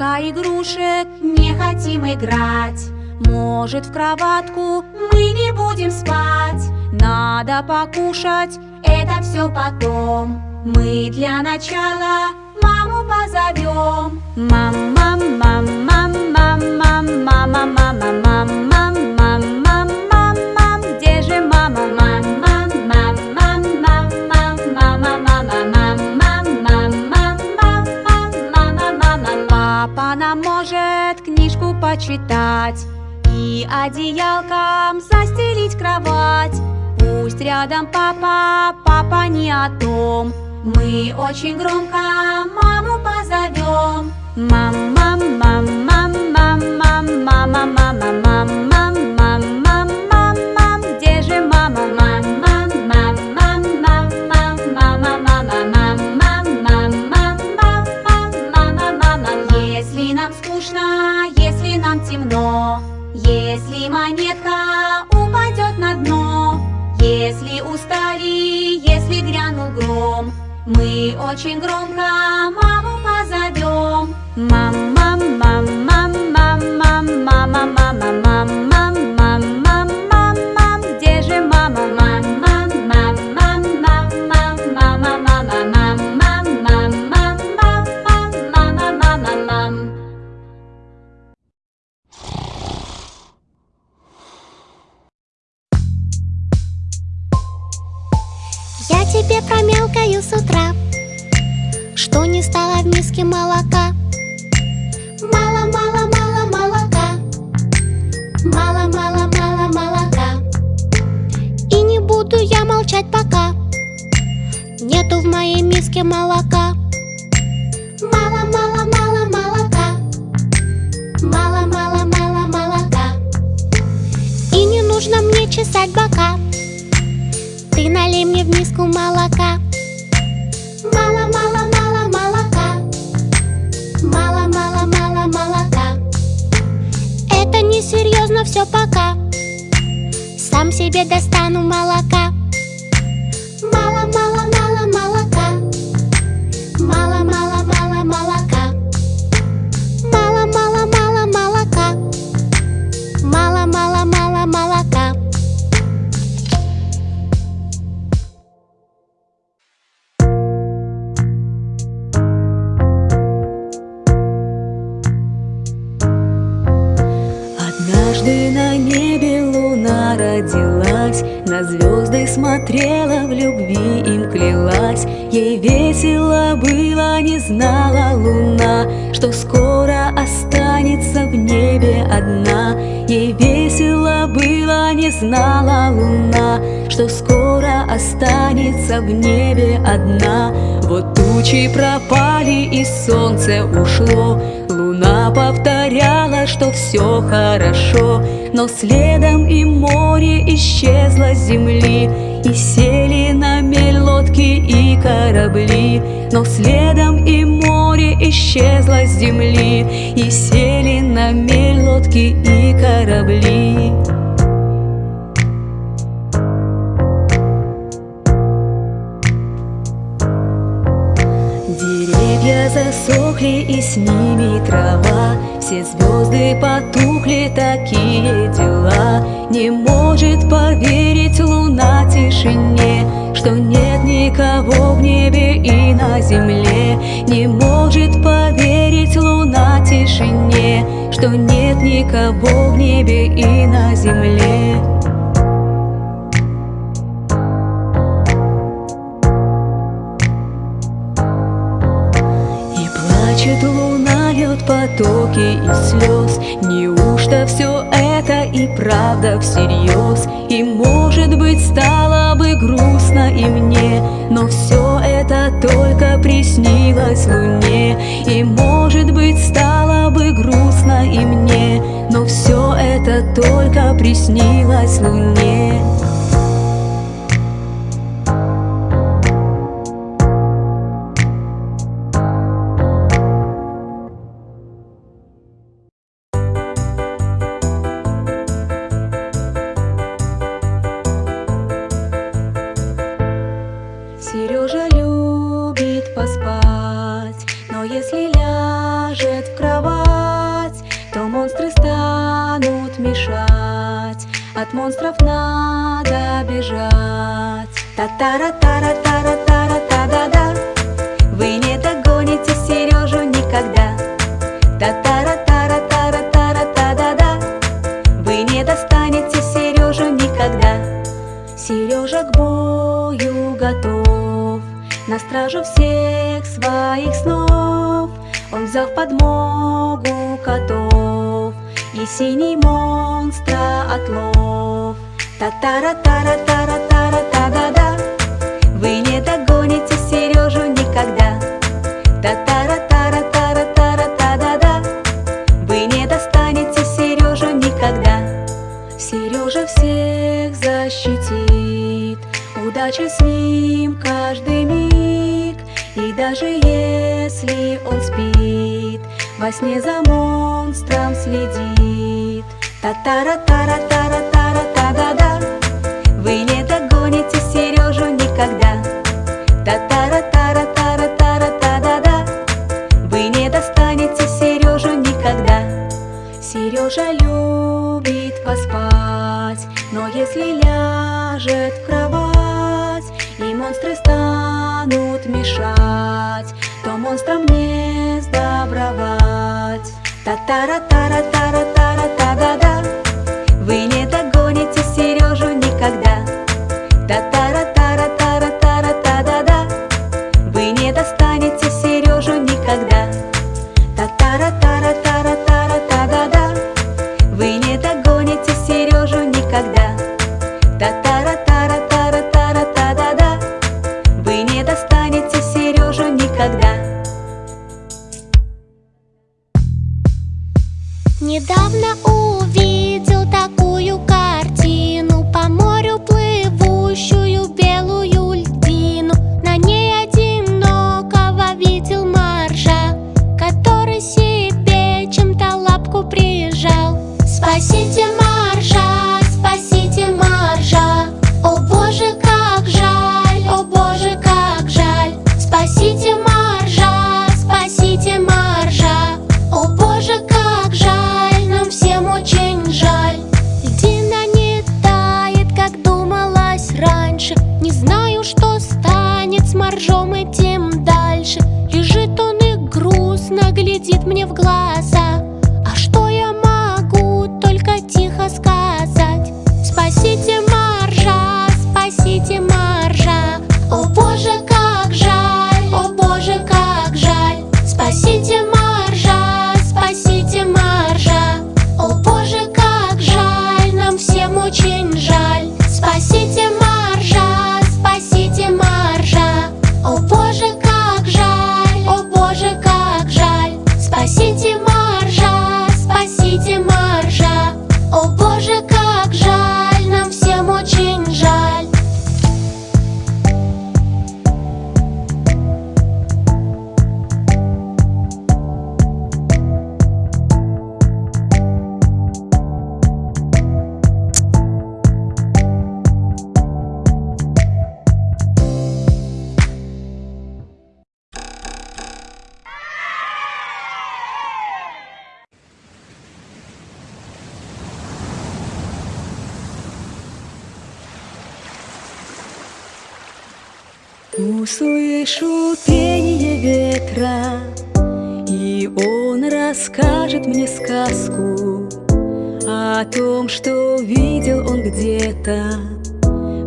Столько игрушек, не хотим играть. Может в кроватку мы не будем спать. Надо покушать, это все потом. Мы для начала маму позовем Мам, рядом папа, папа не о том. Мы очень громко маму позовем. Мам, мам, мам, мам, мам, мам, мама, мама, мам, мам, мам, мам, мам, мам, где же мама, мам, мам, мам, мам, мам, мам, мама, мама, мам, мам, мам, мам, мам, мам, если нам скучно, если нам темно, если монетка упадет на дно, если устали, если грянул гром, мы очень громко маму позовем. Мам, мам, мам, мам, мам, мам, мама, мама, мам, с утра Что не стало в миске молока. Мало, мало, мало молока Мало, мало, мало молока. И не буду я молчать пока Нету в моей миске молока. Мало, мало, мало молока Мало, мало, мало молока. И не нужно мне чесать бока ты налей мне в миску молока все пока. Сам себе достану молока Однажды на небе луна родилась, На звезды смотрела, в любви им клялась. Ей весело было, не знала луна, Что скоро останется в небе одна. Ей весело было, не знала луна, Что скоро останется в небе одна. Вот тучи пропали и солнце ушло, Луна повторяла, что все хорошо, Но следом и море исчезло с земли, И сели на мель лодки и корабли. Но следом и море исчезло с земли, И сели на мель лодки и корабли. Засохли и с ними трава. Все звезды потухли, такие дела. Не может поверить луна тишине Что нет никого в небе и на земле. Не может поверить луна тишине Что нет никого в небе и на земле потоки из слез. Неужто все это и правда всерьез? И может быть стало бы грустно и мне Но все это только приснилось луне И может быть стало бы грустно и мне Но все это только приснилось луне От монстров надо бежать. Та-та-ра-та-ра-та-ра-та-ра-та-да-да. Вы не догоните Сережу никогда. Та-та-ра-та-ра-та-ра-та-ра-та-да-да. Вы не достанете Сережу никогда. Сережа к бою готов. На стражу всех своих снов. Он взял подмогу котов. И синий монстра отлов Та-та-ра-та-ра-та-ра-та-ра-та-да-да Вы не догоните Сережу никогда. Та-та-ра-та-ра-та-ра-та-ра-та-да-да Вы не достанете Сережу никогда. Сережа всех защитит. Удача с ним каждый миг. И даже если он спит Во сне за монстром следит. Та-та-ра-та-ра-та-ра-та-ра-та-да-да монстры станут мешать То монстрам не сдобровать. Та-та-ра-та-ра-та-ра-та-ра-та-да-да Вы раньше Не Услышу пение ветра, и он расскажет мне сказку О том, что видел он где-то,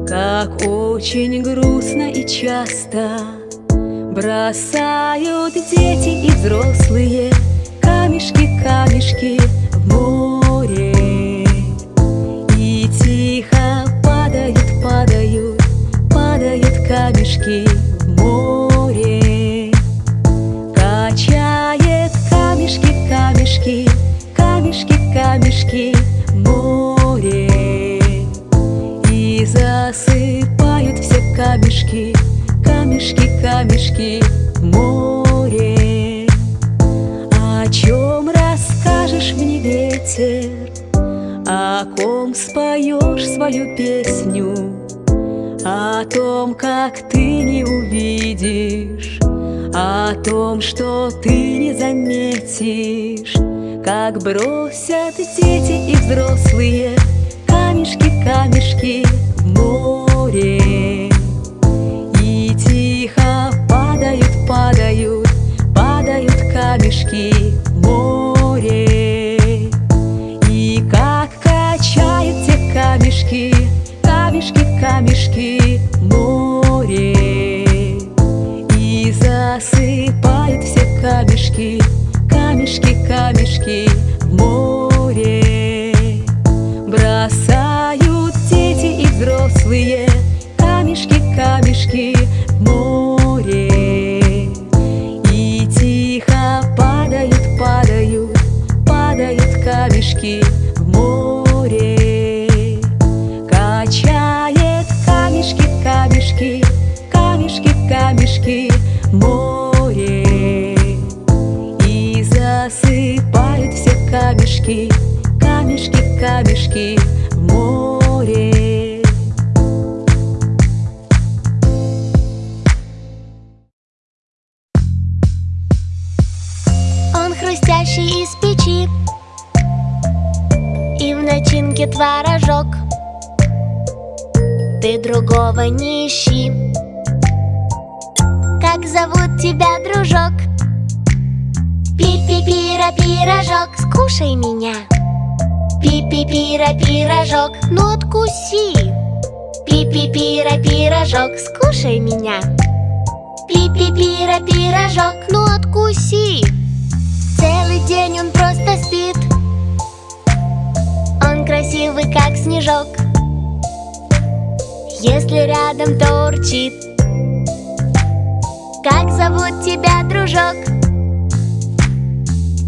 как очень грустно и часто Бросают дети и взрослые камешки, в море. О чем расскажешь мне ветер, о ком споешь свою песню? О том, как ты не увидишь? О том, что ты не заметишь? Как бросят дети и взрослые камешки, камешки, в море камешки в море. Он хрустящий из печи И в начинке творожок. Ты другого не ищи. Как зовут тебя, дружок? Пи-пи-пира, пирожок, скушай меня Пи-пи-пира, пирожок, ну откуси. Пи-пи-пира, пирожок, скушай меня. Пи-пи-пира, пирожок, ну откуси. Целый день он просто спит. Он красивый, как снежок. Если рядом, то урчит Как зовут тебя, дружок?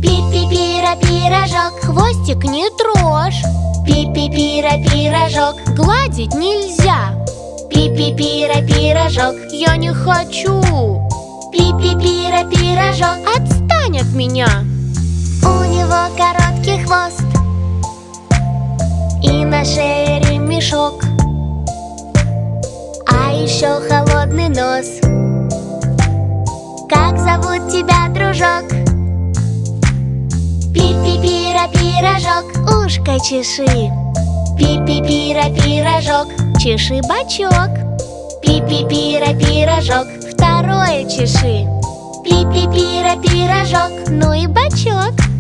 Пи-пи-пира, пирожок Хвостик не трожь. Пи-пи-пира, пирожок Гладить нельзя. Пи-пи-пира, пирожок Я не хочу. Пи-пи-пира, пирожок Отстань от меня. У него короткий хвост И на шее ремешок. А еще холодный нос. Как зовут тебя, дружок? Пирожок Ушко чеши. Пи-пи-пира, пирожок Чеши бачок. Пи-пи-пира, пирожок Второе чеши. Пи-пи-пира, пирожок Ну и бачок